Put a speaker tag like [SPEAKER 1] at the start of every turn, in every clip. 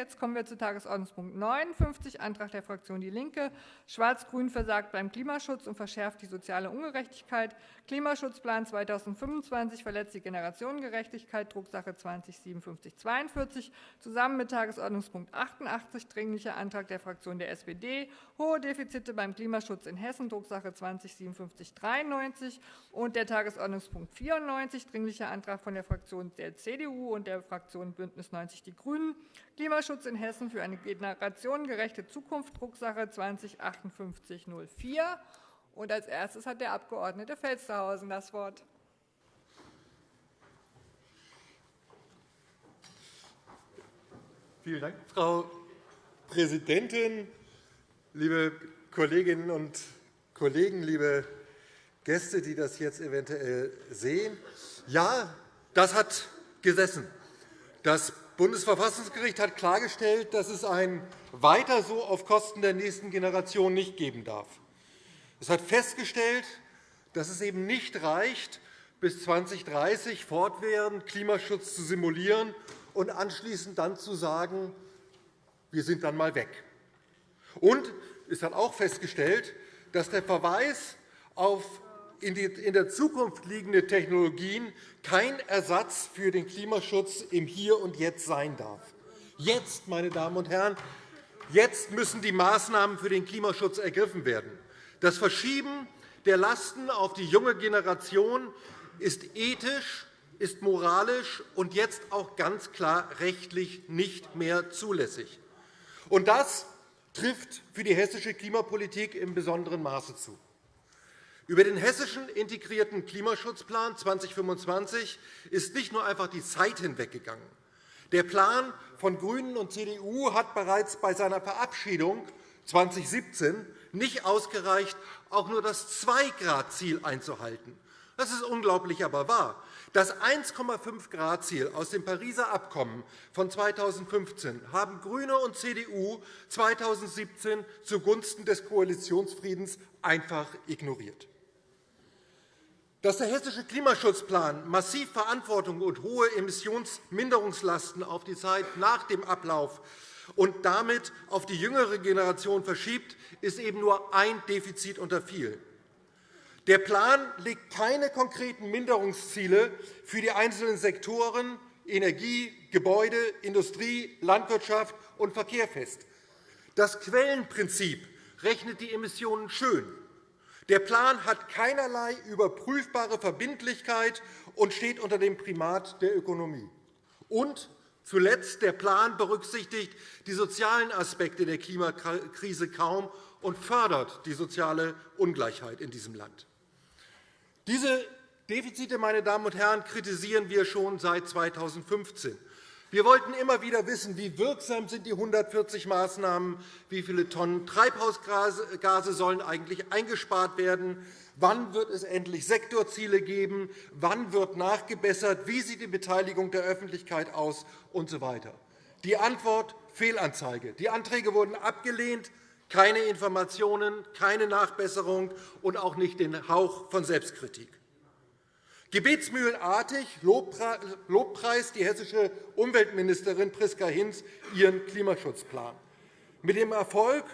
[SPEAKER 1] Jetzt kommen wir zu Tagesordnungspunkt 59, Antrag der Fraktion DIE LINKE. Schwarz-Grün versagt beim Klimaschutz und verschärft die soziale Ungerechtigkeit. Klimaschutzplan 2025 verletzt die Generationengerechtigkeit, Drucksache 20-5742. Zusammen mit Tagesordnungspunkt 88, Dringlicher Antrag der Fraktion der SPD. Hohe Defizite beim Klimaschutz in Hessen, Drucksache 20-5793. Und der Tagesordnungspunkt 94, Dringlicher Antrag von der Fraktion der CDU und der Fraktion BÜNDNIS 90 die GRÜNEN. Klimaschutz in Hessen für eine generationengerechte Zukunft, Drucksache 20-5804. Und als erstes hat der Abg. Felstehausen das Wort.
[SPEAKER 2] Vielen Dank, Frau Präsidentin, liebe Kolleginnen und Kollegen, liebe Gäste, die das jetzt eventuell sehen. Ja, das hat gesessen. Das Bundesverfassungsgericht hat klargestellt, dass es ein Weiter so auf Kosten der nächsten Generation nicht geben darf. Es hat festgestellt, dass es eben nicht reicht, bis 2030 fortwährend Klimaschutz zu simulieren und anschließend dann zu sagen, wir sind dann einmal weg. Und es hat auch festgestellt, dass der Verweis auf in der Zukunft liegende Technologien kein Ersatz für den Klimaschutz im Hier und Jetzt sein darf. Jetzt, meine Damen und Herren, jetzt müssen die Maßnahmen für den Klimaschutz ergriffen werden. Das Verschieben der Lasten auf die junge Generation ist ethisch, ist moralisch und jetzt auch ganz klar rechtlich nicht mehr zulässig. Und das trifft für die hessische Klimapolitik im besonderen Maße zu. Über den Hessischen integrierten Klimaschutzplan 2025 ist nicht nur einfach die Zeit hinweggegangen. Der Plan von GRÜNEN und CDU hat bereits bei seiner Verabschiedung 2017 nicht ausgereicht, auch nur das 2-Grad-Ziel einzuhalten. Das ist unglaublich, aber wahr. Das 1,5-Grad-Ziel aus dem Pariser Abkommen von 2015 haben GRÜNE und CDU 2017 zugunsten des Koalitionsfriedens einfach ignoriert. Dass der Hessische Klimaschutzplan massiv Verantwortung und hohe Emissionsminderungslasten auf die Zeit nach dem Ablauf und damit auf die jüngere Generation verschiebt, ist eben nur ein Defizit unter vielen. Der Plan legt keine konkreten Minderungsziele für die einzelnen Sektoren Energie, Gebäude, Industrie, Landwirtschaft und Verkehr fest. Das Quellenprinzip rechnet die Emissionen schön. Der Plan hat keinerlei überprüfbare Verbindlichkeit und steht unter dem Primat der Ökonomie. Und zuletzt, der Plan berücksichtigt die sozialen Aspekte der Klimakrise kaum und fördert die soziale Ungleichheit in diesem Land. Diese Defizite meine Damen und Herren, kritisieren wir schon seit 2015. Wir wollten immer wieder wissen, wie wirksam sind die 140 Maßnahmen, wie viele Tonnen Treibhausgase sollen eigentlich eingespart werden, wann wird es endlich Sektorziele geben, wann wird nachgebessert, wie sieht die Beteiligung der Öffentlichkeit aus usw. So die Antwort Fehlanzeige. Die Anträge wurden abgelehnt, keine Informationen, keine Nachbesserung und auch nicht den Hauch von Selbstkritik. Gebetsmühlenartig lobpreist die hessische Umweltministerin Priska Hinz ihren Klimaschutzplan. Mit dem Erfolg,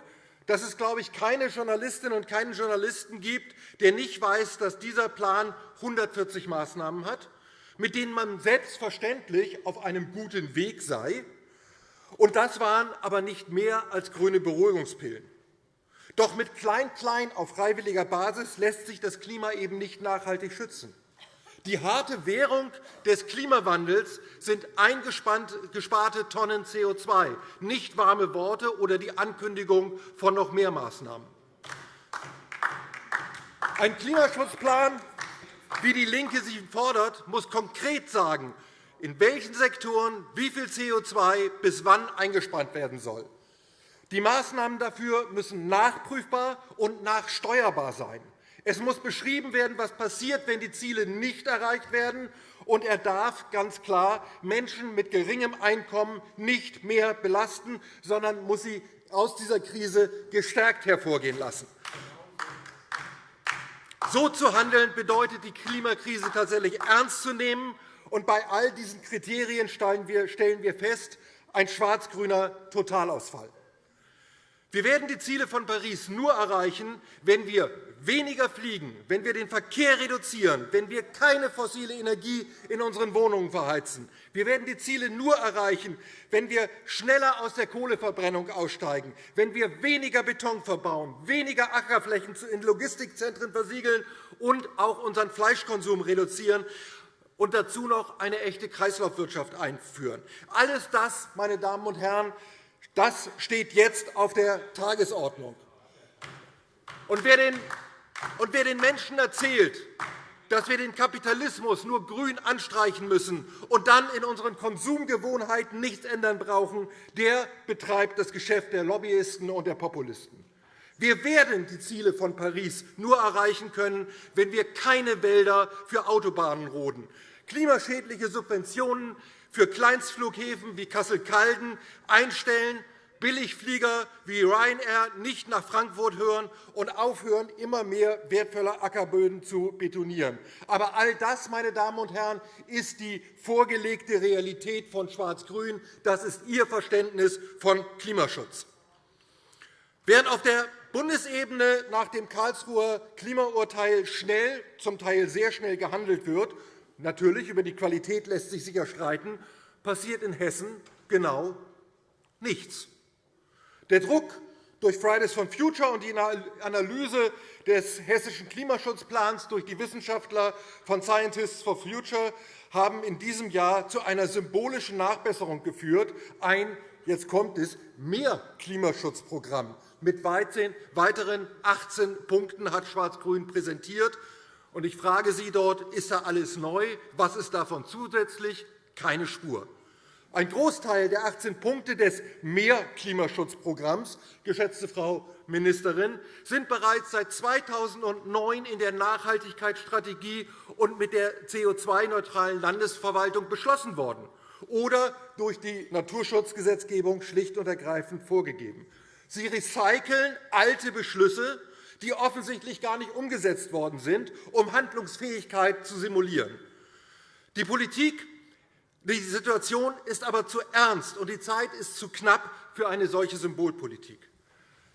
[SPEAKER 2] dass es, glaube ich, keine Journalistin und keinen Journalisten gibt, der nicht weiß, dass dieser Plan 140 Maßnahmen hat, mit denen man selbstverständlich auf einem guten Weg sei. Und das waren aber nicht mehr als grüne Beruhigungspillen. Doch mit Klein-Klein auf freiwilliger Basis lässt sich das Klima eben nicht nachhaltig schützen. Die harte Währung des Klimawandels sind eingesparte Tonnen CO2, nicht warme Worte oder die Ankündigung von noch mehr Maßnahmen. Ein Klimaschutzplan, wie DIE LINKE sie fordert, muss konkret sagen, in welchen Sektoren wie viel CO2 bis wann eingespannt werden soll. Die Maßnahmen dafür müssen nachprüfbar und nachsteuerbar sein. Es muss beschrieben werden, was passiert, wenn die Ziele nicht erreicht werden. Und er darf ganz klar Menschen mit geringem Einkommen nicht mehr belasten, sondern muss sie aus dieser Krise gestärkt hervorgehen lassen. So zu handeln bedeutet, die Klimakrise tatsächlich ernst zu nehmen. Und bei all diesen Kriterien stellen wir fest, ein schwarz-grüner Totalausfall. Wir werden die Ziele von Paris nur erreichen, wenn wir weniger fliegen, wenn wir den Verkehr reduzieren, wenn wir keine fossile Energie in unseren Wohnungen verheizen. Wir werden die Ziele nur erreichen, wenn wir schneller aus der Kohleverbrennung aussteigen, wenn wir weniger Beton verbauen, weniger Ackerflächen in Logistikzentren versiegeln und auch unseren Fleischkonsum reduzieren und dazu noch eine echte Kreislaufwirtschaft einführen. Alles das, meine Damen und Herren, das steht jetzt auf der Tagesordnung. Und wer den, und wer den Menschen erzählt, dass wir den Kapitalismus nur grün anstreichen müssen und dann in unseren Konsumgewohnheiten nichts ändern brauchen, der betreibt das Geschäft der Lobbyisten und der Populisten. Wir werden die Ziele von Paris nur erreichen können, wenn wir keine Wälder für Autobahnen roden, klimaschädliche Subventionen für Kleinstflughäfen wie Kassel-Calden einstellen, Billigflieger wie Ryanair nicht nach Frankfurt hören und aufhören, immer mehr wertvolle Ackerböden zu betonieren. Aber all das, meine Damen und Herren, ist die vorgelegte Realität von Schwarz-Grün. Das ist Ihr Verständnis von Klimaschutz. Während auf der Bundesebene nach dem Karlsruher Klimaurteil schnell, zum Teil sehr schnell gehandelt wird, Natürlich, über die Qualität lässt sich sicher streiten, passiert in Hessen genau nichts. Der Druck durch Fridays for Future und die Analyse des hessischen Klimaschutzplans durch die Wissenschaftler von Scientists for Future haben in diesem Jahr zu einer symbolischen Nachbesserung geführt. Ein, jetzt kommt es, mehr Klimaschutzprogramm mit weiteren 18 Punkten hat Schwarz-Grün präsentiert. Ich frage Sie dort, ist da alles neu? Was ist davon zusätzlich? Keine Spur. Ein Großteil der 18 Punkte des Mehr-Klimaschutzprogramms, geschätzte Frau Ministerin, sind bereits seit 2009 in der Nachhaltigkeitsstrategie und mit der CO2-neutralen Landesverwaltung beschlossen worden oder durch die Naturschutzgesetzgebung schlicht und ergreifend vorgegeben. Sie recyceln alte Beschlüsse die offensichtlich gar nicht umgesetzt worden sind, um Handlungsfähigkeit zu simulieren. Die Politik die Situation ist aber zu ernst, und die Zeit ist zu knapp für eine solche Symbolpolitik.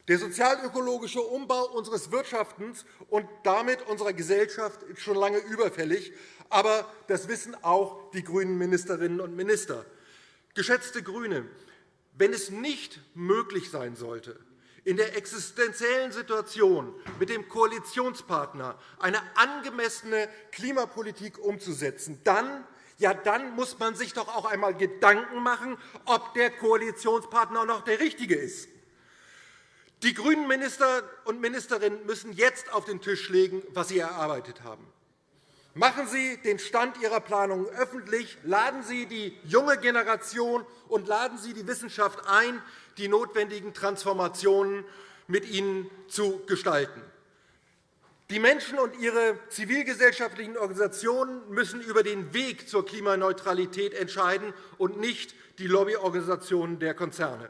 [SPEAKER 2] Der sozialökologische Umbau unseres Wirtschaftens und damit unserer Gesellschaft ist schon lange überfällig. Aber das wissen auch die grünen Ministerinnen und Minister. Geschätzte GRÜNE, wenn es nicht möglich sein sollte, in der existenziellen Situation mit dem Koalitionspartner eine angemessene Klimapolitik umzusetzen, dann ja, dann muss man sich doch auch einmal Gedanken machen, ob der Koalitionspartner noch der richtige ist. Die grünen Minister und Ministerinnen müssen jetzt auf den Tisch legen, was sie erarbeitet haben. Machen Sie den Stand Ihrer Planungen öffentlich, laden Sie die junge Generation und laden Sie die Wissenschaft ein, die notwendigen Transformationen mit ihnen zu gestalten. Die Menschen und ihre zivilgesellschaftlichen Organisationen müssen über den Weg zur Klimaneutralität entscheiden und nicht die Lobbyorganisationen der Konzerne.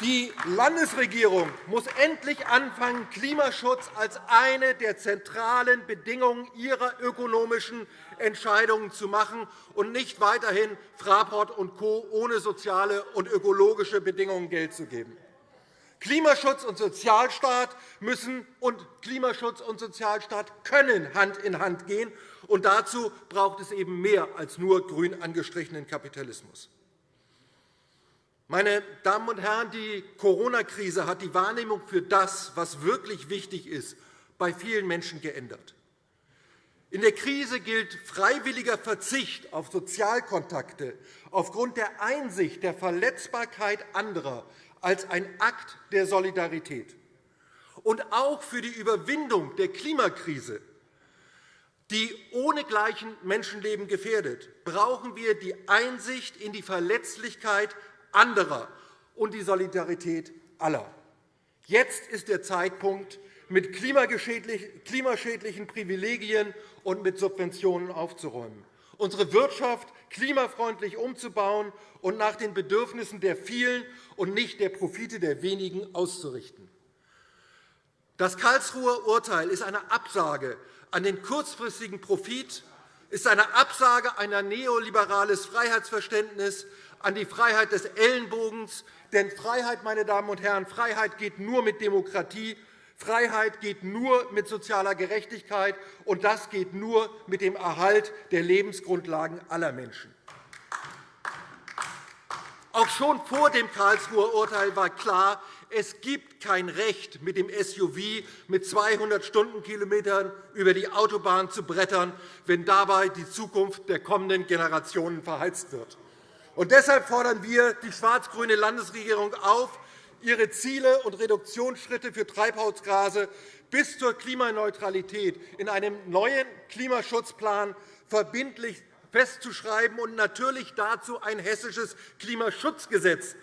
[SPEAKER 2] Die Landesregierung muss endlich anfangen, Klimaschutz als eine der zentralen Bedingungen ihrer ökonomischen Entscheidungen zu machen und nicht weiterhin Fraport und Co. ohne soziale und ökologische Bedingungen Geld zu geben. Klimaschutz und Sozialstaat müssen und Klimaschutz und Sozialstaat können Hand in Hand gehen. Und dazu braucht es eben mehr als nur grün angestrichenen Kapitalismus. Meine Damen und Herren, die Corona-Krise hat die Wahrnehmung für das, was wirklich wichtig ist, bei vielen Menschen geändert. In der Krise gilt freiwilliger Verzicht auf Sozialkontakte aufgrund der Einsicht der Verletzbarkeit anderer als ein Akt der Solidarität. Und auch für die Überwindung der Klimakrise, die ohnegleichen Menschenleben gefährdet, brauchen wir die Einsicht in die Verletzlichkeit anderer und die Solidarität aller. Jetzt ist der Zeitpunkt, mit klimaschädlichen Privilegien und mit Subventionen aufzuräumen, unsere Wirtschaft klimafreundlich umzubauen und nach den Bedürfnissen der vielen und nicht der Profite der wenigen auszurichten. Das Karlsruher Urteil ist eine Absage an den kurzfristigen Profit ist eine Absage an ein neoliberales Freiheitsverständnis, an die Freiheit des Ellenbogens. Denn Freiheit, meine Damen und Herren, Freiheit geht nur mit Demokratie, Freiheit geht nur mit sozialer Gerechtigkeit, und das geht nur mit dem Erhalt der Lebensgrundlagen aller Menschen. Auch schon vor dem Karlsruher Urteil war klar, es gibt kein Recht, mit dem SUV mit 200 Stundenkilometern über die Autobahn zu brettern, wenn dabei die Zukunft der kommenden Generationen verheizt wird. Und deshalb fordern wir die schwarz-grüne Landesregierung auf, ihre Ziele und Reduktionsschritte für Treibhausgase bis zur Klimaneutralität in einem neuen Klimaschutzplan verbindlich festzuschreiben und natürlich dazu ein hessisches Klimaschutzgesetz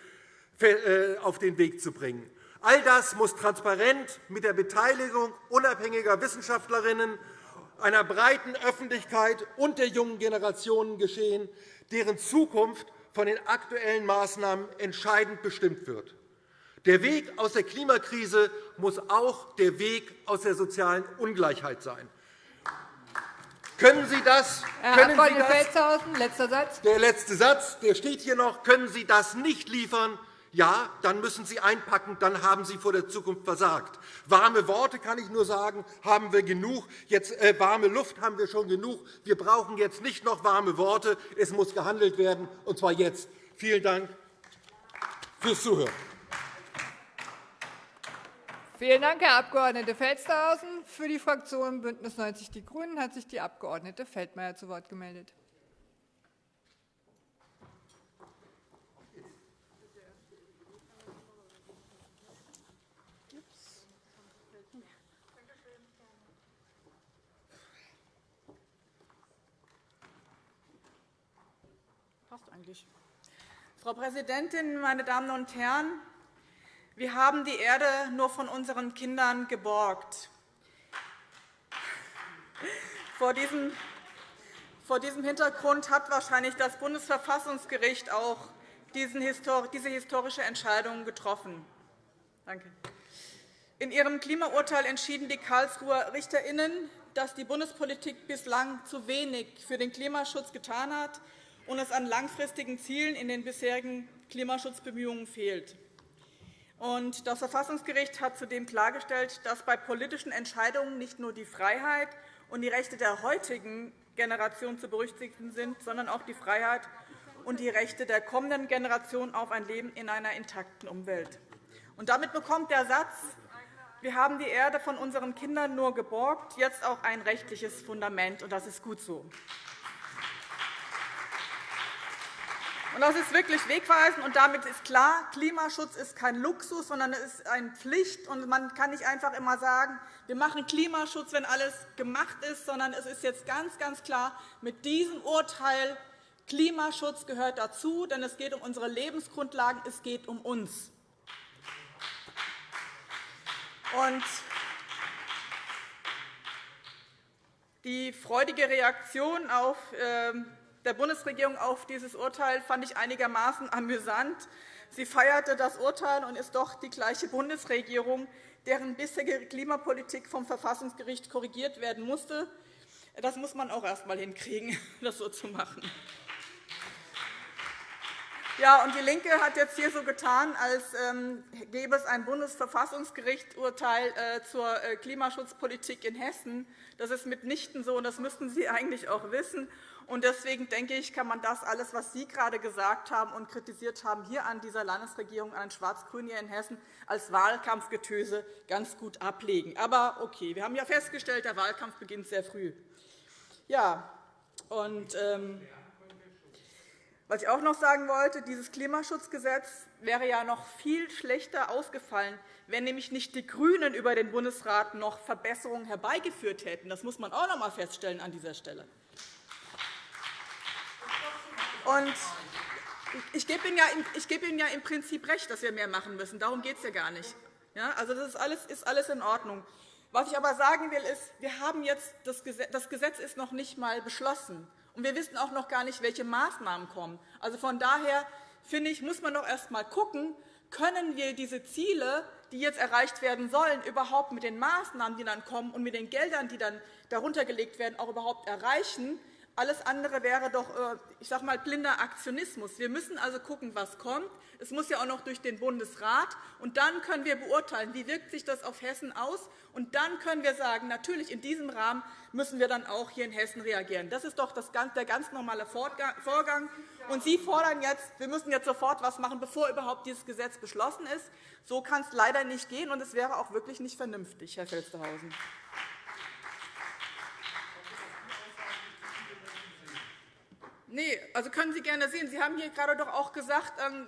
[SPEAKER 2] äh, auf den Weg zu bringen. All das muss transparent mit der Beteiligung unabhängiger Wissenschaftlerinnen, einer breiten Öffentlichkeit und der jungen Generationen geschehen, deren Zukunft von den aktuellen Maßnahmen entscheidend bestimmt wird. Der Weg aus der Klimakrise muss auch der Weg aus der sozialen Ungleichheit sein. Können Sie das?
[SPEAKER 1] Herr Abg. Feldshausen, letzter Satz.
[SPEAKER 2] Der letzte Satz, der steht hier noch. Können Sie das nicht liefern, ja, dann müssen Sie einpacken, dann haben Sie vor der Zukunft versagt. Warme Worte, kann ich nur sagen, haben wir genug. Jetzt, äh, warme Luft haben wir schon genug. Wir brauchen jetzt nicht noch warme Worte. Es muss gehandelt werden, und zwar jetzt. Vielen Dank fürs Zuhören.
[SPEAKER 1] Vielen Dank, Herr Abg. Felstehausen. Für die Fraktion BÜNDNIS 90 die GRÜNEN hat sich die Abg. Feldmayer zu Wort gemeldet.
[SPEAKER 3] Frau Präsidentin, meine Damen und Herren! Wir haben die Erde nur von unseren Kindern geborgt. Vor diesem Hintergrund hat wahrscheinlich das Bundesverfassungsgericht auch diese historische Entscheidung getroffen. Danke. In ihrem Klimaurteil entschieden die Karlsruher RichterInnen, dass die Bundespolitik bislang zu wenig für den Klimaschutz getan hat und es an langfristigen Zielen in den bisherigen Klimaschutzbemühungen fehlt. Das Verfassungsgericht hat zudem klargestellt, dass bei politischen Entscheidungen nicht nur die Freiheit und die Rechte der heutigen Generation zu berücksichtigen sind, sondern auch die Freiheit und die Rechte der kommenden Generation auf ein Leben in einer intakten Umwelt. Und damit bekommt der Satz, wir haben die Erde von unseren Kindern nur geborgt, jetzt auch ein rechtliches Fundament, und das ist gut so. Das ist wirklich wegweisend, und damit ist klar, Klimaschutz ist kein Luxus, sondern es ist eine Pflicht. Und man kann nicht einfach immer sagen, wir machen Klimaschutz, wenn alles gemacht ist, sondern es ist jetzt ganz, ganz klar, mit diesem Urteil, Klimaschutz gehört dazu, denn es geht um unsere Lebensgrundlagen, es geht um uns. Und die freudige Reaktion auf ähm, der Bundesregierung auf dieses Urteil fand ich einigermaßen amüsant. Sie feierte das Urteil und ist doch die gleiche Bundesregierung, deren bisherige Klimapolitik vom Verfassungsgericht korrigiert werden musste. Das muss man auch erst einmal hinkriegen, das so zu machen. Ja, und DIE LINKE hat jetzt hier so getan, als ähm, gäbe es ein Bundesverfassungsgerichtsurteil äh, zur äh, Klimaschutzpolitik in Hessen. Das ist mitnichten so, und das müssten Sie eigentlich auch wissen. Deswegen denke ich, kann man das alles, was Sie gerade gesagt haben und kritisiert haben, hier an dieser Landesregierung, an Schwarz-Grün hier in Hessen, als Wahlkampfgetöse ganz gut ablegen. Aber okay, wir haben ja festgestellt, der Wahlkampf beginnt sehr früh. Ja, und, ähm, was ich auch noch sagen wollte, dieses Klimaschutzgesetz wäre ja noch viel schlechter ausgefallen, wenn nämlich nicht die GRÜNEN über den Bundesrat noch Verbesserungen herbeigeführt hätten. Das muss man auch noch einmal feststellen an dieser Stelle. Und ich gebe Ihnen, ja, gebe Ihnen ja im Prinzip recht, dass wir mehr machen müssen. Darum geht es ja gar nicht. Ja, also das ist alles, ist alles in Ordnung. Was ich aber sagen will, ist, wir haben jetzt das Gesetz, das Gesetz ist noch nicht einmal beschlossen. Und wir wissen auch noch gar nicht, welche Maßnahmen kommen. Also von daher finde ich, muss man doch erst einmal schauen, können wir diese Ziele, die jetzt erreicht werden sollen, überhaupt mit den Maßnahmen, die dann kommen, und mit den Geldern, die dann darunter gelegt werden, auch überhaupt erreichen. Alles andere wäre doch äh, ich sag mal, blinder Aktionismus. Wir müssen also schauen, was kommt. Es muss ja auch noch durch den Bundesrat. Und dann können wir beurteilen, wie wirkt sich das auf Hessen aus. Und dann können wir sagen, natürlich in diesem Rahmen müssen wir dann auch hier in Hessen reagieren. Das ist doch der ganz normale Vorgang. Und Sie fordern jetzt, wir müssen jetzt sofort etwas machen, bevor überhaupt dieses Gesetz beschlossen ist. So kann es leider nicht gehen, und es wäre auch wirklich nicht vernünftig, Herr Felstehausen. Nee, also können Sie gerne sehen. Sie haben hier gerade doch auch gesagt, ähm,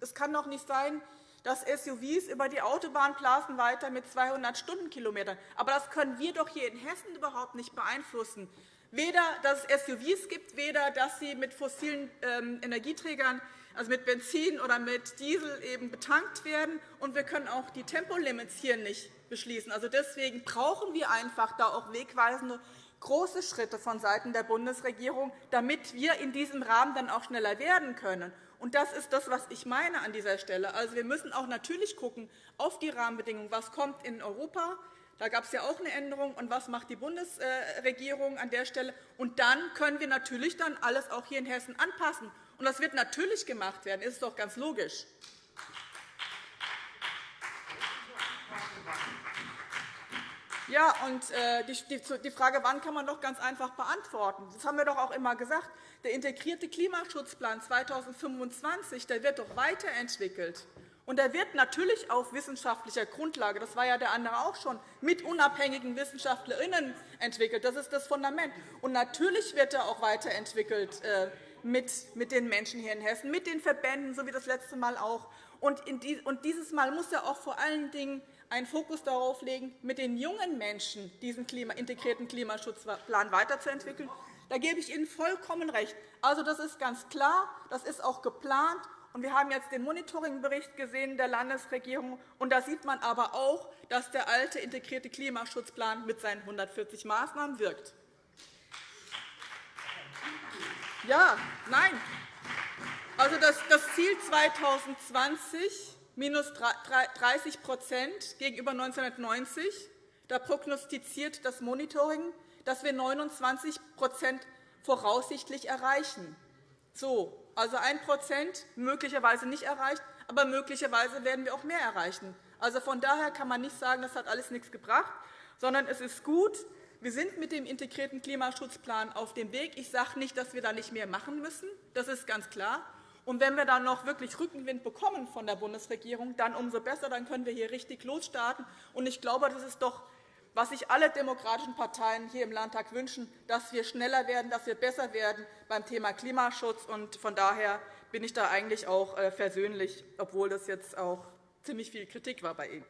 [SPEAKER 3] es kann doch nicht sein, dass SUVs über die Autobahn blasen weiter mit 200 Stundenkilometern. Aber das können wir doch hier in Hessen überhaupt nicht beeinflussen. Weder, dass es SUVs gibt, weder, dass sie mit fossilen ähm, Energieträgern, also mit Benzin oder mit Diesel eben betankt werden. Und wir können auch die Tempolimits hier nicht beschließen. Also deswegen brauchen wir einfach da auch wegweisende große Schritte vonseiten der Bundesregierung, damit wir in diesem Rahmen dann auch schneller werden können. Und das ist das, was ich meine an dieser Stelle. Also, wir müssen auch natürlich schauen auf die Rahmenbedingungen, was kommt in Europa. Da gab es ja auch eine Änderung. Und was macht die Bundesregierung an der Stelle? Und dann können wir natürlich dann alles auch hier in Hessen anpassen. Und das wird natürlich gemacht werden. Das ist doch ganz logisch. Ja, und äh, die Frage, wann kann man doch ganz einfach beantworten. Das haben wir doch auch immer gesagt. Der integrierte Klimaschutzplan 2025 der wird doch weiterentwickelt. Und er wird natürlich auf wissenschaftlicher Grundlage, das war ja der andere auch schon, mit unabhängigen WissenschaftlerInnen entwickelt. Das ist das Fundament. Und natürlich wird er auch weiterentwickelt äh, mit den Menschen hier in Hessen, mit den Verbänden, so wie das letzte Mal auch. Und dieses Mal muss er auch vor allen Dingen einen Fokus darauf legen, mit den jungen Menschen diesen integrierten Klimaschutzplan weiterzuentwickeln. Da gebe ich Ihnen vollkommen recht. Also, das ist ganz klar, das ist auch geplant. Und wir haben jetzt den Monitoringbericht gesehen der Landesregierung. Und da sieht man aber auch, dass der alte integrierte Klimaschutzplan mit seinen 140 Maßnahmen wirkt. Ja, nein. Also das Ziel 2020 minus 30% gegenüber 1990. Da prognostiziert das Monitoring, dass wir 29% voraussichtlich erreichen. So, also 1% möglicherweise nicht erreicht, aber möglicherweise werden wir auch mehr erreichen. Also von daher kann man nicht sagen, das hat alles nichts gebracht, sondern es ist gut. Wir sind mit dem integrierten Klimaschutzplan auf dem Weg. Ich sage nicht, dass wir da nicht mehr machen müssen. Das ist ganz klar. Und wenn wir dann noch wirklich Rückenwind bekommen von der Bundesregierung, dann umso besser, dann können wir hier richtig losstarten. Und ich glaube, das ist doch, was sich alle demokratischen Parteien hier im Landtag wünschen, dass wir schneller werden, dass wir besser werden beim Thema Klimaschutz. Und von daher bin ich da eigentlich auch äh, versöhnlich, obwohl das jetzt auch ziemlich viel Kritik war bei Ihnen.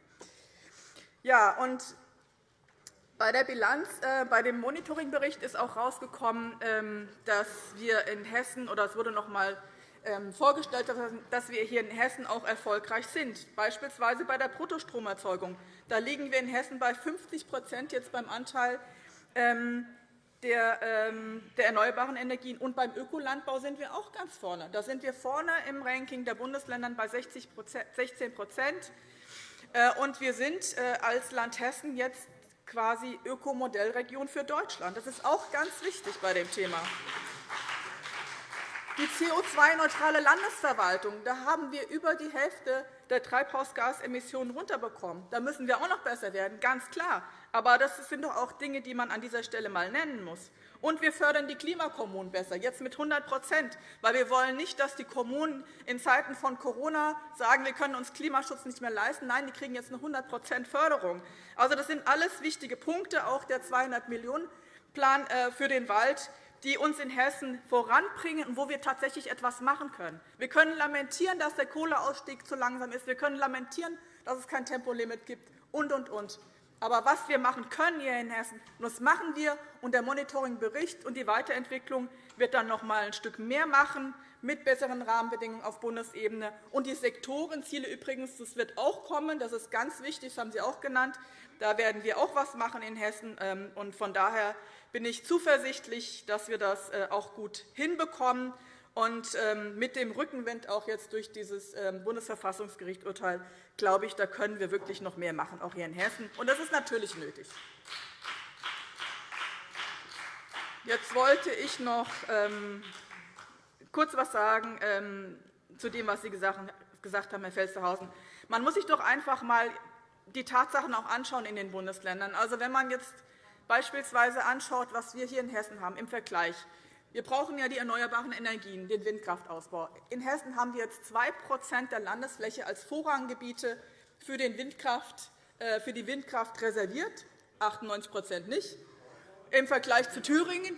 [SPEAKER 3] Ja, und bei der Bilanz, äh, bei dem Monitoringbericht ist auch herausgekommen, ähm, dass wir in Hessen, oder es wurde noch einmal vorgestellt, dass wir hier in Hessen auch erfolgreich sind, beispielsweise bei der Bruttostromerzeugung. Da liegen wir in Hessen bei 50 jetzt beim Anteil ähm, ähm, der erneuerbaren Energien. Und beim Ökolandbau sind wir auch ganz vorne. Da sind wir vorne im Ranking der Bundesländer bei 16 äh, und wir sind äh, als Land Hessen jetzt quasi Ökomodellregion für Deutschland. Das ist auch ganz wichtig bei dem Thema. Die CO2-neutrale Landesverwaltung, da haben wir über die Hälfte der Treibhausgasemissionen runterbekommen. Da müssen wir auch noch besser werden, ganz klar. Aber das sind doch auch Dinge, die man an dieser Stelle einmal nennen muss. Und wir fördern die Klimakommunen besser, jetzt mit 100 weil wir wollen nicht, dass die Kommunen in Zeiten von Corona sagen, wir können uns Klimaschutz nicht mehr leisten. Nein, die kriegen jetzt eine 100% Förderung. Also, das sind alles wichtige Punkte, auch der 200 Millionen Plan äh, für den Wald, die uns in Hessen voranbringen und wo wir tatsächlich etwas machen können. Wir können lamentieren, dass der Kohleausstieg zu langsam ist. Wir können lamentieren, dass es kein Tempolimit gibt und, und, und. Aber was wir machen können hier in Hessen, das machen wir, und der Monitoringbericht und die Weiterentwicklung wird dann noch einmal ein Stück mehr machen mit besseren Rahmenbedingungen auf Bundesebene. Und die Sektorenziele übrigens, das wird auch kommen. Das ist ganz wichtig, das haben Sie auch genannt. Da werden wir auch etwas machen in Hessen. Ähm, und von daher bin ich zuversichtlich, dass wir das äh, auch gut hinbekommen. Und ähm, mit dem Rückenwind auch jetzt durch dieses ähm, Bundesverfassungsgerichtsurteil, glaube ich, da können wir wirklich noch mehr machen, auch hier in Hessen. Und das ist natürlich nötig. Jetzt wollte ich noch kurz etwas sagen ähm, zu dem, was Sie gesagt haben, Herr Felstehausen. Man muss sich doch einfach einmal die Tatsachen auch anschauen in den Bundesländern. Also, wenn man jetzt beispielsweise anschaut, was wir hier in Hessen haben im Vergleich. Wir brauchen ja die erneuerbaren Energien, den Windkraftausbau. In Hessen haben wir jetzt 2% der Landesfläche als Vorranggebiete für, den Windkraft, äh, für die Windkraft reserviert, 98% nicht. Im Vergleich zu Thüringen,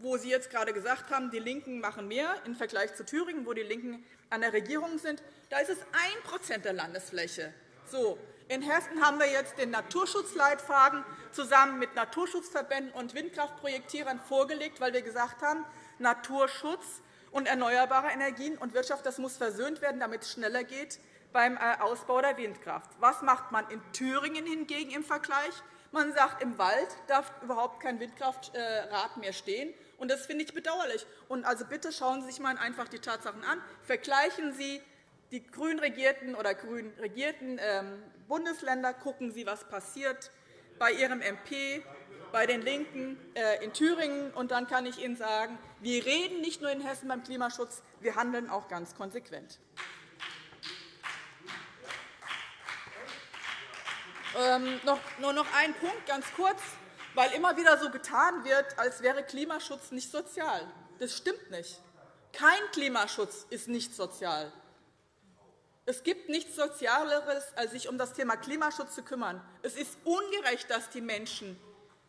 [SPEAKER 3] wo Sie jetzt gerade gesagt haben, die LINKEN machen mehr, im Vergleich zu Thüringen, wo die LINKEN an der Regierung sind, da ist es 1% der Landesfläche. So, in Hessen haben wir jetzt den Naturschutzleitfaden zusammen mit Naturschutzverbänden und Windkraftprojektierern vorgelegt, weil wir gesagt haben, Naturschutz und erneuerbare Energien und Wirtschaft das muss versöhnt werden, damit es schneller geht beim äh, Ausbau der Windkraft. Was macht man in Thüringen hingegen im Vergleich? Man sagt, im Wald darf überhaupt kein Windkraftrad mehr stehen. Das finde ich bedauerlich. Also bitte schauen Sie sich einmal einfach die Tatsachen an. Vergleichen Sie die grün regierten oder grün regierten ähm, Bundesländer. Gucken Sie, was passiert bei Ihrem MP, bei den LINKEN äh, in Thüringen. Und dann kann ich Ihnen sagen, wir reden nicht nur in Hessen beim Klimaschutz, wir handeln auch ganz konsequent. Ähm, nur noch ein Punkt, ganz kurz, weil immer wieder so getan wird, als wäre Klimaschutz nicht sozial. Das stimmt nicht. Kein Klimaschutz ist nicht sozial. Es gibt nichts Sozialeres, als sich um das Thema Klimaschutz zu kümmern. Es ist ungerecht, dass die Menschen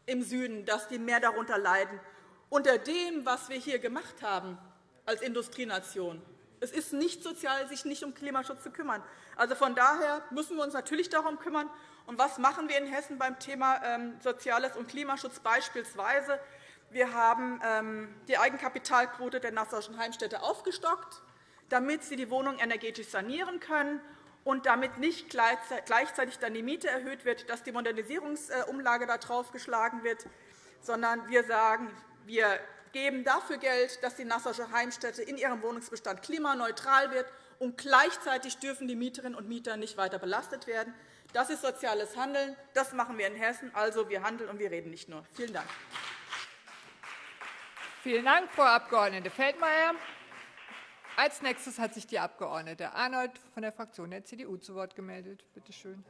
[SPEAKER 3] im Süden dass die mehr darunter leiden, unter dem, was wir hier gemacht haben als Industrienation. Es ist nicht sozial, sich nicht um Klimaschutz zu kümmern. Also von daher müssen wir uns natürlich darum kümmern. Und was machen wir in Hessen beim Thema ähm, Soziales und Klimaschutz beispielsweise? Wir haben ähm, die Eigenkapitalquote der Nassauischen Heimstätte aufgestockt damit sie die Wohnung energetisch sanieren können und damit nicht gleichzeitig dann die Miete erhöht wird, dass die Modernisierungsumlage darauf geschlagen wird, sondern wir sagen, wir geben dafür Geld, dass die Nassauische Heimstätte in ihrem Wohnungsbestand klimaneutral wird, und gleichzeitig dürfen die Mieterinnen und Mieter nicht weiter belastet werden. Das ist soziales Handeln. Das machen wir in Hessen. Also, wir handeln und wir reden nicht nur. Vielen Dank.
[SPEAKER 1] Vielen Dank, Frau Abg. Feldmayer. Als nächstes hat sich die Abg. Arnold von der Fraktion der CDU zu Wort gemeldet. Bitte schön.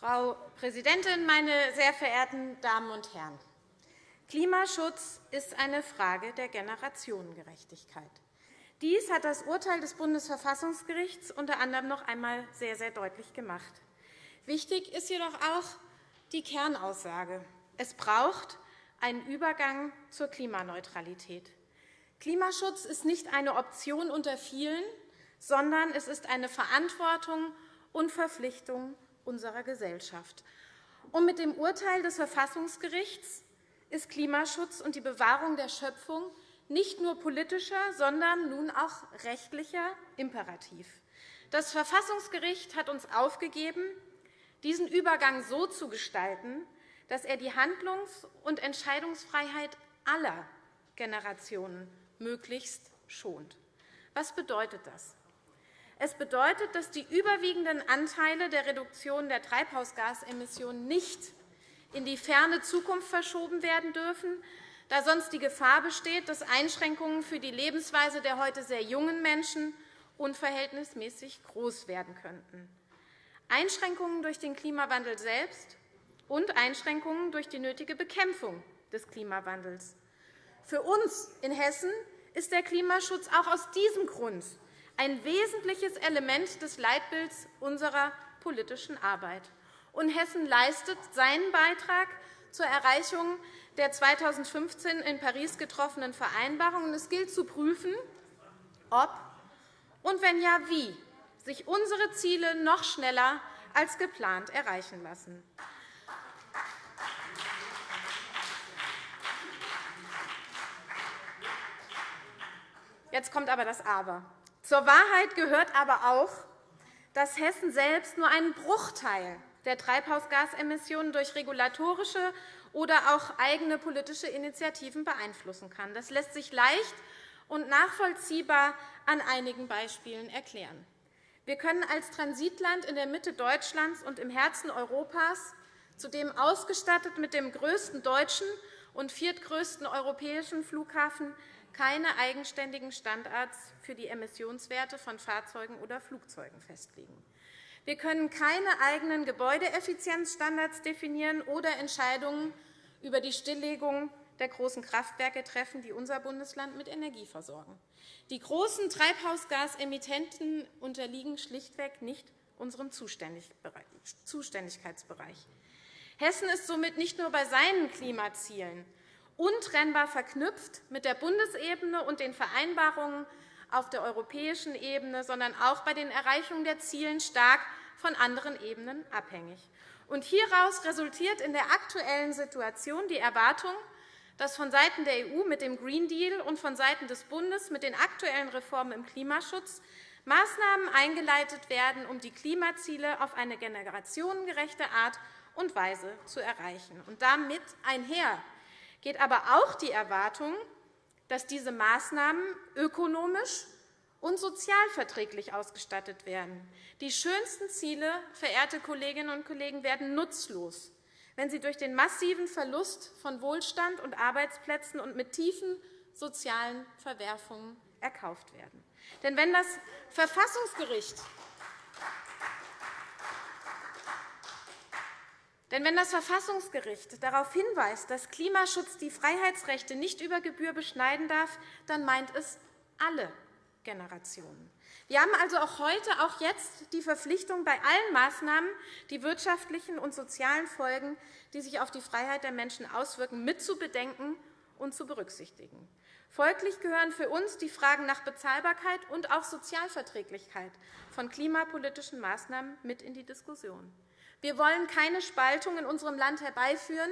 [SPEAKER 4] Frau Präsidentin, meine sehr verehrten Damen und Herren! Klimaschutz ist eine Frage der Generationengerechtigkeit. Dies hat das Urteil des Bundesverfassungsgerichts unter anderem noch einmal sehr, sehr deutlich gemacht. Wichtig ist jedoch auch die Kernaussage. Es braucht einen Übergang zur Klimaneutralität. Klimaschutz ist nicht eine Option unter vielen, sondern es ist eine Verantwortung und Verpflichtung unserer Gesellschaft. Und mit dem Urteil des Verfassungsgerichts ist Klimaschutz und die Bewahrung der Schöpfung nicht nur politischer, sondern nun auch rechtlicher Imperativ. Das Verfassungsgericht hat uns aufgegeben, diesen Übergang so zu gestalten, dass er die Handlungs- und Entscheidungsfreiheit aller Generationen möglichst schont. Was bedeutet das? Es bedeutet, dass die überwiegenden Anteile der Reduktion der Treibhausgasemissionen nicht in die ferne Zukunft verschoben werden dürfen, da sonst die Gefahr besteht, dass Einschränkungen für die Lebensweise der heute sehr jungen Menschen unverhältnismäßig groß werden könnten. Einschränkungen durch den Klimawandel selbst und Einschränkungen durch die nötige Bekämpfung des Klimawandels. Für uns in Hessen ist der Klimaschutz auch aus diesem Grund ein wesentliches Element des Leitbilds unserer politischen Arbeit. Und Hessen leistet seinen Beitrag zur Erreichung der 2015 in Paris getroffenen Vereinbarung. Es gilt zu prüfen, ob und wenn ja, wie sich unsere Ziele noch schneller als geplant erreichen lassen. Jetzt kommt aber das Aber. Zur Wahrheit gehört aber auch, dass Hessen selbst nur einen Bruchteil der Treibhausgasemissionen durch regulatorische oder auch eigene politische Initiativen beeinflussen kann. Das lässt sich leicht und nachvollziehbar an einigen Beispielen erklären. Wir können als Transitland in der Mitte Deutschlands und im Herzen Europas, zudem ausgestattet mit dem größten deutschen und viertgrößten europäischen Flughafen, keine eigenständigen Standards für die Emissionswerte von Fahrzeugen oder Flugzeugen festlegen. Wir können keine eigenen Gebäudeeffizienzstandards definieren oder Entscheidungen über die Stilllegung der großen Kraftwerke treffen, die unser Bundesland mit Energie versorgen. Die großen Treibhausgasemittenten unterliegen schlichtweg nicht unserem Zuständigkeitsbereich. Hessen ist somit nicht nur bei seinen Klimazielen untrennbar verknüpft mit der Bundesebene und den Vereinbarungen auf der europäischen Ebene, sondern auch bei den Erreichungen der Ziele stark von anderen Ebenen abhängig. Und hieraus resultiert in der aktuellen Situation die Erwartung, dass vonseiten der EU mit dem Green Deal und vonseiten des Bundes mit den aktuellen Reformen im Klimaschutz Maßnahmen eingeleitet werden, um die Klimaziele auf eine generationengerechte Art und Weise zu erreichen. Und damit einher geht aber auch die Erwartung, dass diese Maßnahmen ökonomisch und sozialverträglich ausgestattet werden. Die schönsten Ziele, verehrte Kolleginnen und Kollegen, werden nutzlos, wenn sie durch den massiven Verlust von Wohlstand und Arbeitsplätzen und mit tiefen sozialen Verwerfungen erkauft werden. Denn wenn das Verfassungsgericht Denn wenn das Verfassungsgericht darauf hinweist, dass Klimaschutz die Freiheitsrechte nicht über Gebühr beschneiden darf, dann meint es alle Generationen. Wir haben also auch heute, auch jetzt die Verpflichtung, bei allen Maßnahmen die wirtschaftlichen und sozialen Folgen, die sich auf die Freiheit der Menschen auswirken, mitzubedenken und zu berücksichtigen. Folglich gehören für uns die Fragen nach Bezahlbarkeit und auch Sozialverträglichkeit von klimapolitischen Maßnahmen mit in die Diskussion. Wir wollen keine Spaltung in unserem Land herbeiführen,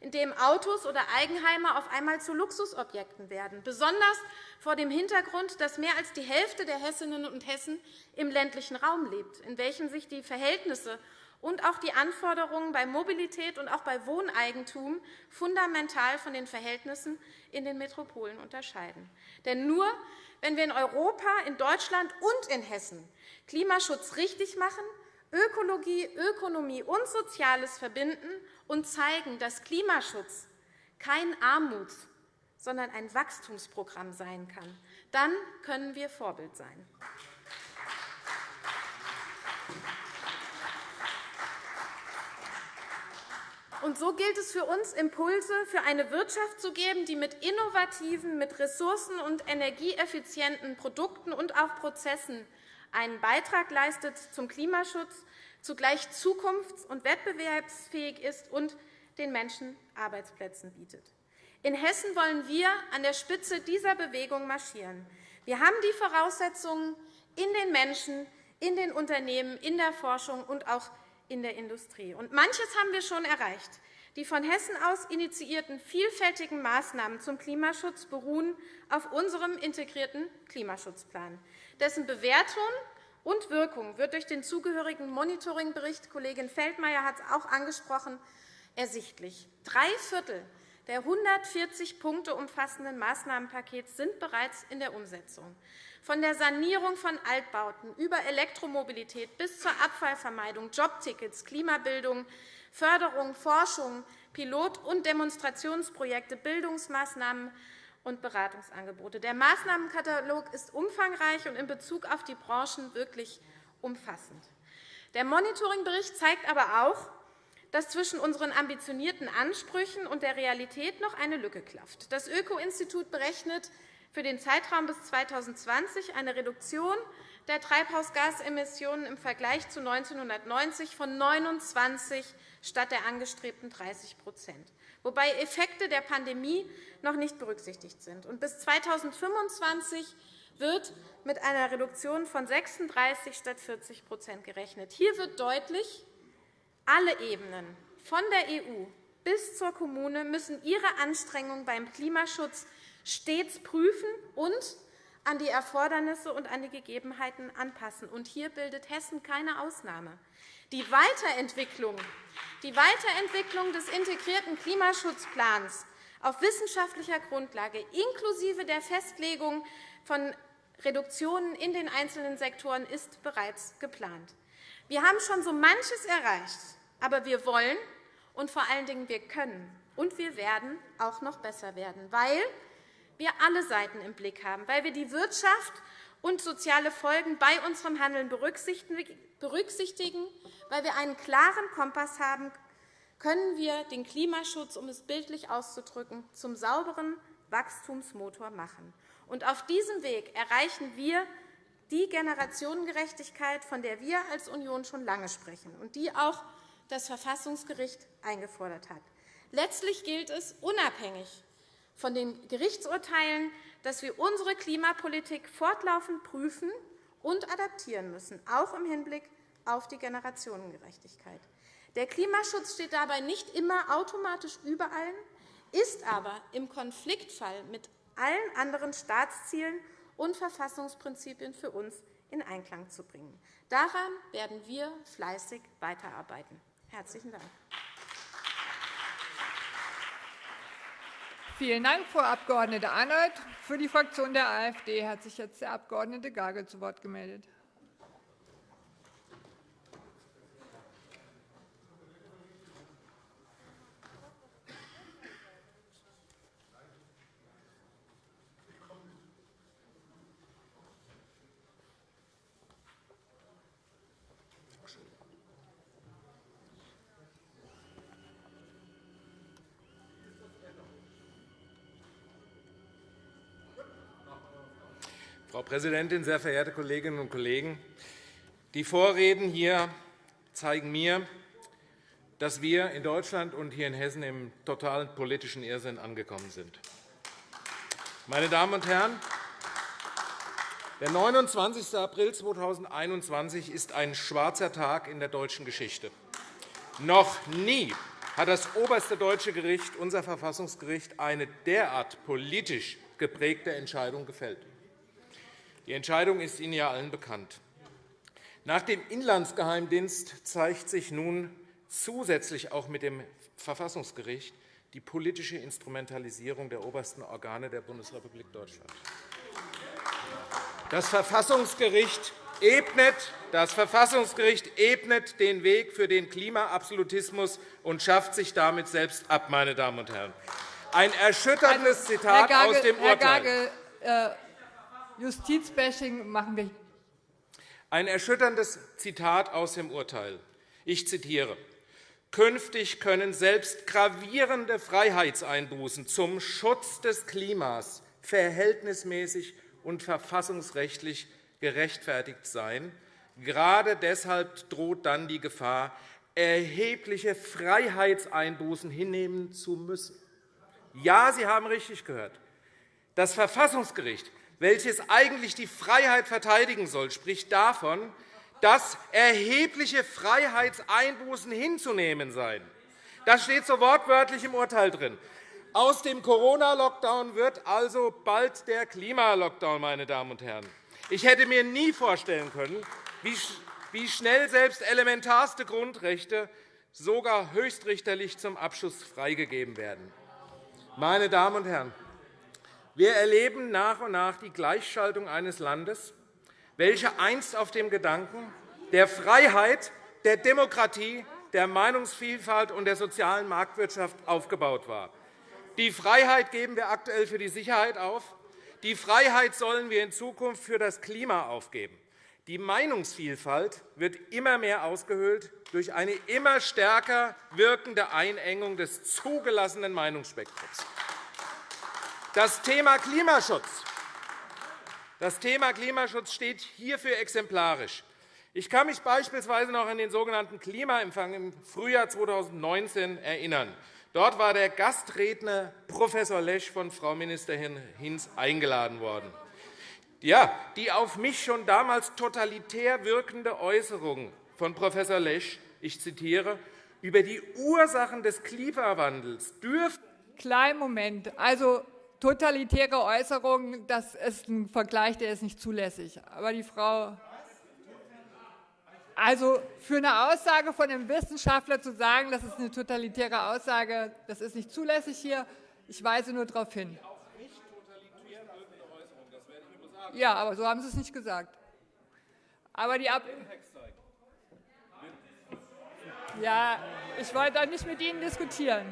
[SPEAKER 4] in dem Autos oder Eigenheime auf einmal zu Luxusobjekten werden, besonders vor dem Hintergrund, dass mehr als die Hälfte der Hessinnen und Hessen im ländlichen Raum lebt, in welchem sich die Verhältnisse und auch die Anforderungen bei Mobilität und auch bei Wohneigentum fundamental von den Verhältnissen in den Metropolen unterscheiden. Denn nur wenn wir in Europa, in Deutschland und in Hessen Klimaschutz richtig machen, Ökologie, Ökonomie und Soziales verbinden und zeigen, dass Klimaschutz kein Armuts-, sondern ein Wachstumsprogramm sein kann, dann können wir Vorbild sein. Und so gilt es für uns, Impulse für eine Wirtschaft zu geben, die mit innovativen, mit ressourcen- und energieeffizienten Produkten und auch Prozessen einen Beitrag leistet zum Klimaschutz, zugleich zukunfts- und wettbewerbsfähig ist und den Menschen Arbeitsplätze bietet. In Hessen wollen wir an der Spitze dieser Bewegung marschieren. Wir haben die Voraussetzungen in den Menschen, in den Unternehmen, in der Forschung und auch in der Industrie. Und manches haben wir schon erreicht. Die von Hessen aus initiierten vielfältigen Maßnahmen zum Klimaschutz beruhen auf unserem integrierten Klimaschutzplan. Dessen Bewertung und Wirkung wird durch den zugehörigen Monitoringbericht, Kollegin Feldmayer hat es auch angesprochen, ersichtlich. Drei Viertel der 140 Punkte umfassenden Maßnahmenpakets sind bereits in der Umsetzung. Von der Sanierung von Altbauten über Elektromobilität bis zur Abfallvermeidung, Jobtickets, Klimabildung, Förderung, Forschung, Pilot- und Demonstrationsprojekte, Bildungsmaßnahmen und Beratungsangebote. Der Maßnahmenkatalog ist umfangreich und in Bezug auf die Branchen wirklich umfassend. Der Monitoringbericht zeigt aber auch, dass zwischen unseren ambitionierten Ansprüchen und der Realität noch eine Lücke klafft. Das Öko-Institut berechnet für den Zeitraum bis 2020 eine Reduktion der Treibhausgasemissionen im Vergleich zu 1990 von 29 statt der angestrebten 30 wobei Effekte der Pandemie noch nicht berücksichtigt sind. bis 2025 wird mit einer Reduktion von 36 statt 40% gerechnet. Hier wird deutlich, alle Ebenen, von der EU bis zur Kommune, müssen ihre Anstrengungen beim Klimaschutz stets prüfen und an die Erfordernisse und an die Gegebenheiten anpassen. Und hier bildet Hessen keine Ausnahme. Die Weiterentwicklung, die Weiterentwicklung des integrierten Klimaschutzplans auf wissenschaftlicher Grundlage inklusive der Festlegung von Reduktionen in den einzelnen Sektoren ist bereits geplant. Wir haben schon so manches erreicht, aber wir wollen und vor allen Dingen wir können und wir werden auch noch besser werden, weil wir alle Seiten im Blick haben, weil wir die Wirtschaft und soziale Folgen bei unserem Handeln berücksichtigen, weil wir einen klaren Kompass haben, können wir den Klimaschutz, um es bildlich auszudrücken, zum sauberen Wachstumsmotor machen. Und auf diesem Weg erreichen wir die Generationengerechtigkeit, von der wir als Union schon lange sprechen und die auch das Verfassungsgericht eingefordert hat. Letztlich gilt es, unabhängig von den Gerichtsurteilen, dass wir unsere Klimapolitik fortlaufend prüfen und adaptieren müssen, auch im Hinblick auf die Generationengerechtigkeit. Der Klimaschutz steht dabei nicht immer automatisch über allen, ist aber im Konfliktfall mit allen anderen Staatszielen und Verfassungsprinzipien für uns in Einklang zu bringen. Daran werden wir fleißig weiterarbeiten. Herzlichen Dank.
[SPEAKER 1] Vielen Dank, Frau Abg. Arnold. Für die Fraktion der AfD hat sich jetzt der Abg. Gagel zu Wort gemeldet.
[SPEAKER 5] Präsidentin, sehr verehrte Kolleginnen und Kollegen! Die Vorreden hier zeigen mir, dass wir in Deutschland und hier in Hessen im totalen politischen Irrsinn angekommen sind. Meine Damen und Herren, der 29. April 2021 ist ein schwarzer Tag in der deutschen Geschichte. Noch nie hat das oberste deutsche Gericht, unser Verfassungsgericht, eine derart politisch geprägte Entscheidung gefällt. Die Entscheidung ist Ihnen ja allen bekannt. Nach dem Inlandsgeheimdienst zeigt sich nun zusätzlich auch mit dem Verfassungsgericht die politische Instrumentalisierung der obersten Organe der Bundesrepublik Deutschland. Das Verfassungsgericht ebnet, das Verfassungsgericht ebnet den Weg für den Klimaabsolutismus und schafft sich damit selbst ab. Meine Damen und Herren. Ein erschütterndes Zitat aus dem Urteil.
[SPEAKER 1] Justizbashing machen wir.
[SPEAKER 5] Ein erschütterndes Zitat aus dem Urteil. Ich zitiere. Künftig können selbst gravierende Freiheitseinbußen zum Schutz des Klimas verhältnismäßig und verfassungsrechtlich gerechtfertigt sein. Gerade deshalb droht dann die Gefahr, erhebliche Freiheitseinbußen hinnehmen zu müssen. Ja, Sie haben richtig gehört. Das Verfassungsgericht welches eigentlich die Freiheit verteidigen soll, spricht davon, dass erhebliche Freiheitseinbußen hinzunehmen seien. Das steht so wortwörtlich im Urteil drin. Aus dem Corona-Lockdown wird also bald der Klima-Lockdown. Meine Damen und Herren. Ich hätte mir nie vorstellen können, wie schnell selbst elementarste Grundrechte sogar höchstrichterlich zum Abschuss freigegeben werden. Meine Damen und Herren, wir erleben nach und nach die Gleichschaltung eines Landes, welche einst auf dem Gedanken der Freiheit, der Demokratie, der Meinungsvielfalt und der sozialen Marktwirtschaft aufgebaut war. Die Freiheit geben wir aktuell für die Sicherheit auf. Die Freiheit sollen wir in Zukunft für das Klima aufgeben. Die Meinungsvielfalt wird immer mehr ausgehöhlt durch eine immer stärker wirkende Einengung des zugelassenen Meinungsspektrums. Das Thema Klimaschutz das Thema Klimaschutz steht hierfür exemplarisch. Ich kann mich beispielsweise noch an den sogenannten Klimaempfang im Frühjahr 2019 erinnern. Dort war der Gastredner Prof. Lech von Frau Ministerin Hinz eingeladen worden. Ja, die auf mich schon damals totalitär wirkende Äußerung von Prof. Lech, ich zitiere, über die Ursachen des Klimawandels dürfen.
[SPEAKER 1] Kleinen Moment. Also, totalitäre Äußerung, das ist ein Vergleich, der ist nicht zulässig. Aber die Frau also für eine Aussage von einem Wissenschaftler zu sagen, das ist eine totalitäre Aussage, das ist nicht zulässig hier. Ich weise nur darauf hin. Ja, aber so haben Sie es nicht gesagt. Aber die Ab ja, ich wollte da nicht mit Ihnen diskutieren.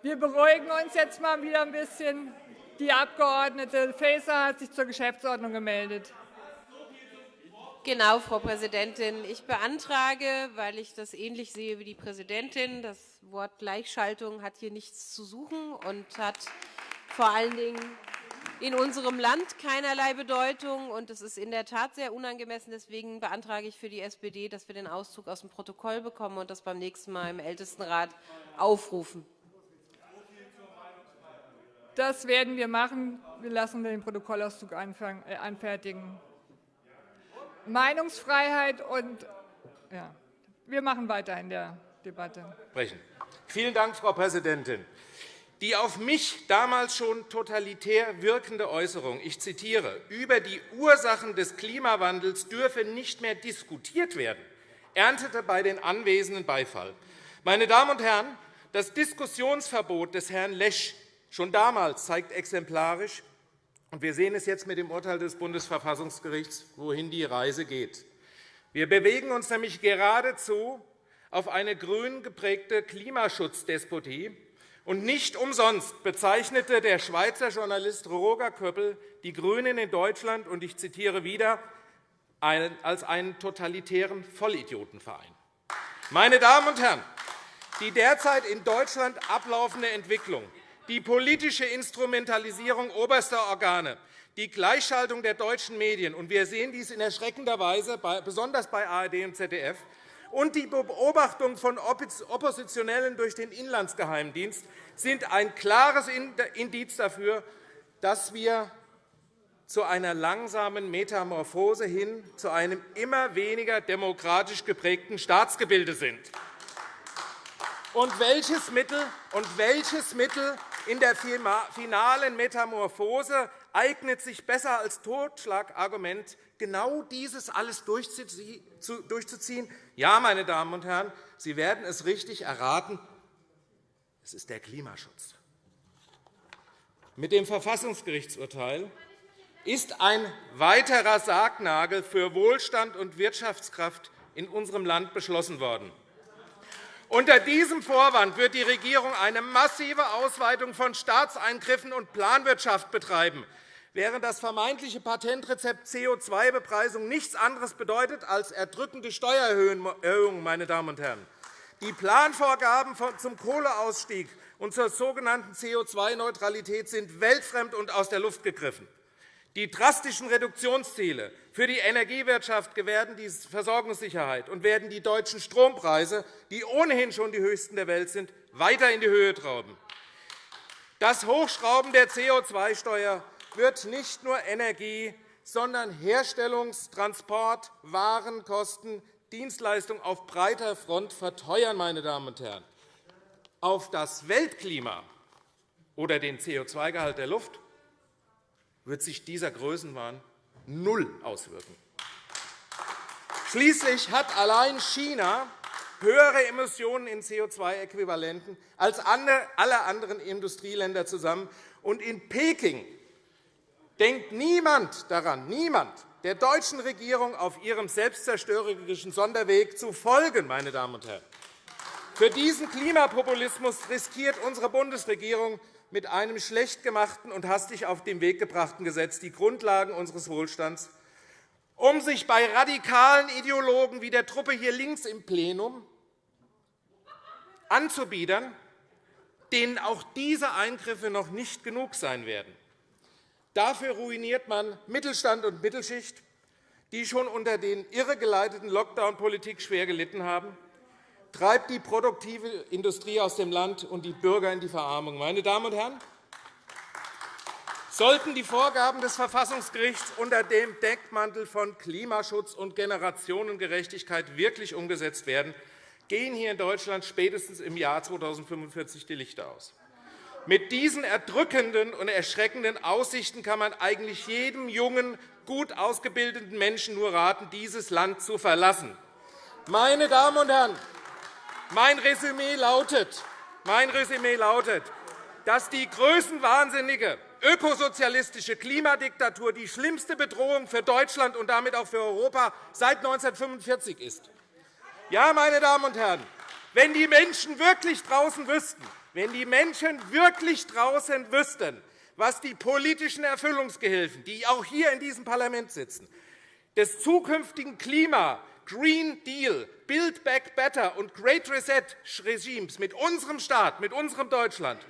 [SPEAKER 1] Wir beruhigen uns jetzt mal wieder ein bisschen. Die Abgeordnete Faeser hat sich zur Geschäftsordnung gemeldet.
[SPEAKER 6] Genau, Frau Präsidentin. Ich beantrage, weil ich das ähnlich sehe wie die Präsidentin, das Wort Gleichschaltung hat hier nichts zu suchen und hat vor allen Dingen in unserem Land keinerlei Bedeutung. und Es ist in der Tat sehr unangemessen. Deswegen beantrage ich für die SPD, dass wir den Auszug aus dem Protokoll bekommen und das beim nächsten Mal im Ältestenrat aufrufen.
[SPEAKER 1] Das werden wir machen. Wir lassen den Protokollauszug äh, anfertigen. Meinungsfreiheit und ja, wir machen weiter in der Debatte.
[SPEAKER 5] Sprechen. Vielen Dank, Frau Präsidentin. Die auf mich damals schon totalitär wirkende Äußerung, ich zitiere, über die Ursachen des Klimawandels dürfe nicht mehr diskutiert werden, erntete bei den Anwesenden Beifall. Meine Damen und Herren, das Diskussionsverbot des Herrn Lesch schon damals zeigt exemplarisch, und wir sehen es jetzt mit dem Urteil des Bundesverfassungsgerichts, wohin die Reise geht. Wir bewegen uns nämlich geradezu auf eine grün geprägte Klimaschutzdespotie. Und nicht umsonst bezeichnete der Schweizer Journalist Roger Köppel die GRÜNEN in Deutschland, und ich zitiere wieder, als einen totalitären Vollidiotenverein. Meine Damen und Herren, die derzeit in Deutschland ablaufende Entwicklung die politische Instrumentalisierung oberster Organe, die Gleichschaltung der deutschen Medien, und wir sehen dies in erschreckender Weise, besonders bei ARD und ZDF, und die Beobachtung von Oppositionellen durch den Inlandsgeheimdienst sind ein klares Indiz dafür, dass wir zu einer langsamen Metamorphose hin zu einem immer weniger demokratisch geprägten Staatsgebilde sind. Und welches Mittel, und welches Mittel in der finalen Metamorphose eignet sich besser als Totschlagargument, genau dieses alles durchzuziehen? Ja, meine Damen und Herren, Sie werden es richtig erraten. Es ist der Klimaschutz. Mit dem Verfassungsgerichtsurteil ist ein weiterer Sargnagel für Wohlstand und Wirtschaftskraft in unserem Land beschlossen worden. Unter diesem Vorwand wird die Regierung eine massive Ausweitung von Staatseingriffen und Planwirtschaft betreiben, während das vermeintliche Patentrezept CO2-Bepreisung nichts anderes bedeutet als erdrückende Steuererhöhungen. Meine Damen und Herren. Die Planvorgaben zum Kohleausstieg und zur sogenannten CO2-Neutralität sind weltfremd und aus der Luft gegriffen. Die drastischen Reduktionsziele für die Energiewirtschaft gewähren die Versorgungssicherheit und werden die deutschen Strompreise, die ohnehin schon die höchsten der Welt sind, weiter in die Höhe treiben. Das Hochschrauben der CO2-Steuer wird nicht nur Energie, sondern Herstellungs-, Transport-, Warenkosten, Dienstleistungen auf breiter Front verteuern. Meine Damen und Herren. Auf das Weltklima oder den CO2-Gehalt der Luft wird sich dieser Größenwahn null auswirken. Schließlich hat allein China höhere Emissionen in CO2-Äquivalenten als alle anderen Industrieländer zusammen. Und in Peking denkt niemand daran, niemand, der deutschen Regierung auf ihrem selbstzerstörerischen Sonderweg zu folgen. Meine Damen und Herren. Für diesen Klimapopulismus riskiert unsere Bundesregierung mit einem schlecht gemachten und hastig auf den Weg gebrachten Gesetz die Grundlagen unseres Wohlstands, um sich bei radikalen Ideologen wie der Truppe hier links im Plenum anzubiedern, denen auch diese Eingriffe noch nicht genug sein werden. Dafür ruiniert man Mittelstand und Mittelschicht, die schon unter den irregeleiteten Lockdown-Politik schwer gelitten haben treibt die produktive Industrie aus dem Land und die Bürger in die Verarmung. Meine Damen und Herren, sollten die Vorgaben des Verfassungsgerichts unter dem Deckmantel von Klimaschutz und Generationengerechtigkeit wirklich umgesetzt werden, gehen hier in Deutschland spätestens im Jahr 2045 die Lichter aus. Mit diesen erdrückenden und erschreckenden Aussichten kann man eigentlich jedem jungen, gut ausgebildeten Menschen nur raten, dieses Land zu verlassen. Meine Damen und Herren, mein Resümee lautet, mein Resümee lautet dass die größenwahnsinnige ökosozialistische Klimadiktatur die schlimmste Bedrohung für Deutschland und damit auch für Europa seit 1945 ist. Ja, meine Damen und Herren, wenn die Menschen wirklich draußen wüssten, wenn die Menschen wirklich draußen wüssten, was die politischen Erfüllungsgehilfen, die auch hier in diesem Parlament sitzen, des zukünftigen Klima-, Green Deal, Build Back Better und Great Reset Regimes mit unserem Staat, mit unserem Deutschland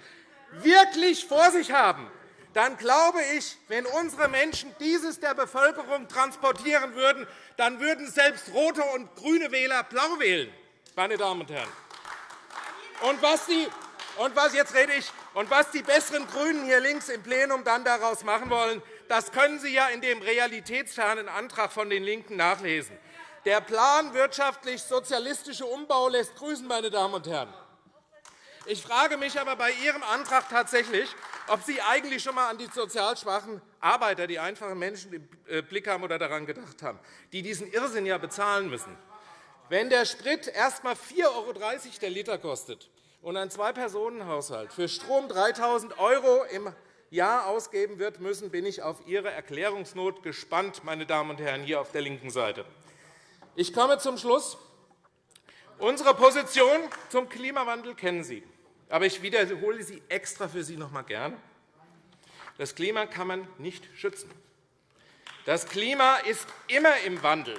[SPEAKER 5] wirklich vor sich haben, dann glaube ich, wenn unsere Menschen dieses der Bevölkerung transportieren würden, dann würden selbst rote und grüne Wähler blau wählen. Meine Damen und Herren. Und was die, und was, jetzt rede ich, und was die besseren GRÜNEN hier links im Plenum dann daraus machen wollen, das können Sie ja in dem realitätsfernen Antrag von den LINKEN nachlesen. Der Plan wirtschaftlich-sozialistische Umbau lässt grüßen, meine Damen und Herren. Ich frage mich aber bei Ihrem Antrag tatsächlich, ob Sie eigentlich schon einmal an die sozial schwachen Arbeiter, die einfachen Menschen im äh, Blick haben oder daran gedacht haben, die diesen Irrsinn ja bezahlen müssen. Wenn der Sprit erst einmal 4,30 € der Liter kostet und ein Zwei-Personen-Haushalt für Strom 3.000 € im Jahr ausgeben wird müssen, bin ich auf Ihre Erklärungsnot gespannt, meine Damen und Herren, hier auf der linken Seite. Ich komme zum Schluss. Unsere Position zum Klimawandel kennen Sie. Aber ich wiederhole sie extra für Sie noch einmal gern. Das Klima kann man nicht schützen. Das Klima ist immer im Wandel.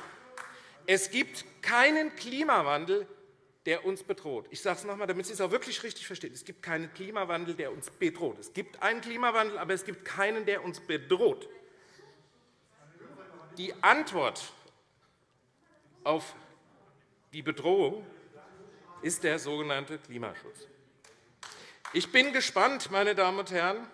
[SPEAKER 5] Es gibt keinen Klimawandel, der uns bedroht. Ich sage es noch einmal, damit Sie es auch wirklich richtig verstehen. Es gibt keinen Klimawandel, der uns bedroht. Es gibt einen Klimawandel, aber es gibt keinen, der uns bedroht. Die Antwort auf die Bedrohung ist der sogenannte Klimaschutz. Ich bin gespannt, meine Damen und Herren,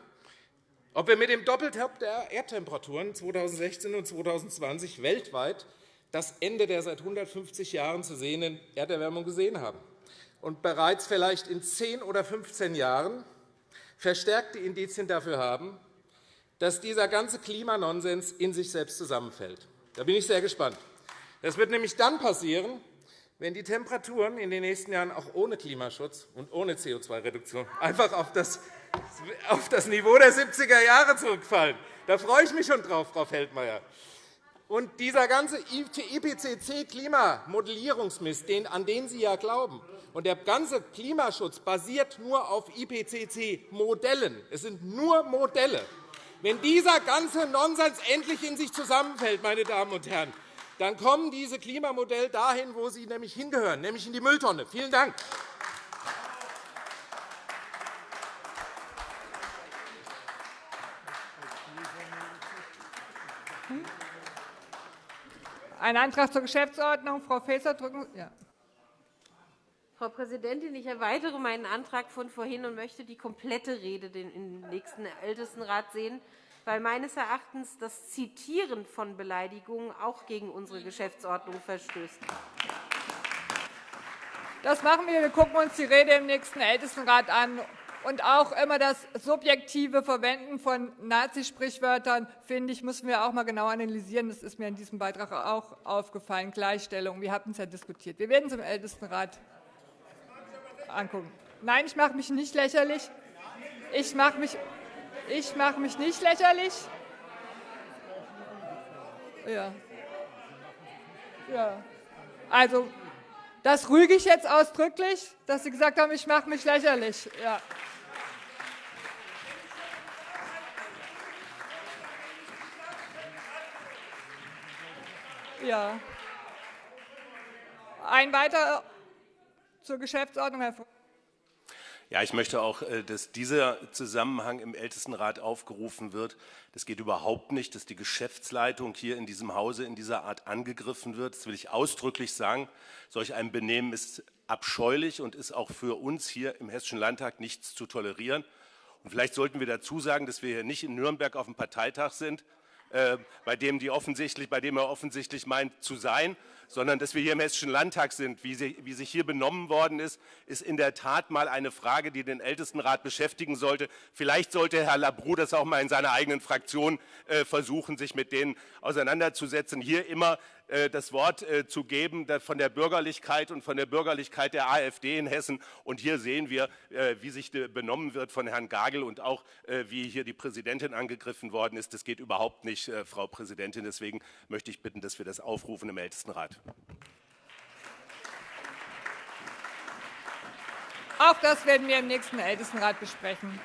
[SPEAKER 5] ob wir mit dem Doppeltop der Erdtemperaturen 2016 und 2020 weltweit das Ende der seit 150 Jahren zu sehenden Erderwärmung gesehen haben und bereits vielleicht in 10 oder 15 Jahren verstärkte Indizien dafür haben, dass dieser ganze Klimanonsens in sich selbst zusammenfällt. Da bin ich sehr gespannt. Das wird nämlich dann passieren, wenn die Temperaturen in den nächsten Jahren auch ohne Klimaschutz und ohne CO2-Reduktion einfach auf das, auf das Niveau der 70er Jahre zurückfallen. Da freue ich mich schon drauf, Frau Feldmayer. Und dieser ganze IPCC-Klimamodellierungsmist, an den Sie ja glauben, und der ganze Klimaschutz basiert nur auf IPCC-Modellen. Es sind nur Modelle. Wenn dieser ganze Nonsens endlich in sich zusammenfällt, meine Damen und Herren, dann kommen diese Klimamodelle dahin, wo sie nämlich hingehören, nämlich in die Mülltonne. Vielen Dank.
[SPEAKER 1] Ein Antrag zur Geschäftsordnung. Frau Faeser, drücken ja.
[SPEAKER 6] Frau Präsidentin, ich erweitere meinen Antrag von vorhin und möchte die komplette Rede im nächsten Ältestenrat sehen weil meines Erachtens das Zitieren von Beleidigungen auch gegen unsere Geschäftsordnung verstößt.
[SPEAKER 1] Das machen wir. Wir gucken uns die Rede im nächsten Ältestenrat an. Und auch immer das subjektive Verwenden von Nazisprichwörtern, finde ich, müssen wir auch einmal genau analysieren. Das ist mir in diesem Beitrag auch aufgefallen. Gleichstellung, wir hatten es ja diskutiert. Wir werden es im Ältestenrat angucken. Nein, ich mache mich nicht lächerlich. Ich mache mich ich mache mich nicht lächerlich. Ja. Ja. Also, das rüge ich jetzt ausdrücklich, dass Sie gesagt haben, ich mache mich lächerlich. Ja. Ja. Ein weiter zur Geschäftsordnung, Herr Vogt.
[SPEAKER 7] Ja, ich möchte auch, äh, dass dieser Zusammenhang im Ältestenrat aufgerufen wird. Das geht überhaupt nicht, dass die Geschäftsleitung hier in diesem Hause in dieser Art angegriffen wird. Das will ich ausdrücklich sagen. Solch ein Benehmen ist abscheulich und ist auch für uns hier im Hessischen Landtag nichts zu tolerieren. Und vielleicht sollten wir dazu sagen, dass wir hier nicht in Nürnberg auf dem Parteitag sind, äh, bei dem, die offensichtlich, bei dem er offensichtlich meint zu sein, sondern dass wir hier im Hessischen Landtag sind. Wie, sich hier benommen worden ist, ist in der Tat mal eine Frage, die den Ältestenrat beschäftigen sollte. Vielleicht sollte Herr Labru das auch mal in seiner eigenen Fraktion äh, versuchen, sich mit denen auseinanderzusetzen. Hier immer äh, das Wort äh, zu geben von der Bürgerlichkeit und von der Bürgerlichkeit der AfD in Hessen. Und hier sehen wir, äh, wie sich benommen wird von Herrn Gagel und auch, wie hier die Präsidentin angegriffen worden ist. Das geht überhaupt nicht, Frau Präsidentin. Deswegen möchte ich bitten, dass wir das aufrufen im Ältestenrat.
[SPEAKER 1] Auch das werden wir im nächsten Ältestenrat besprechen.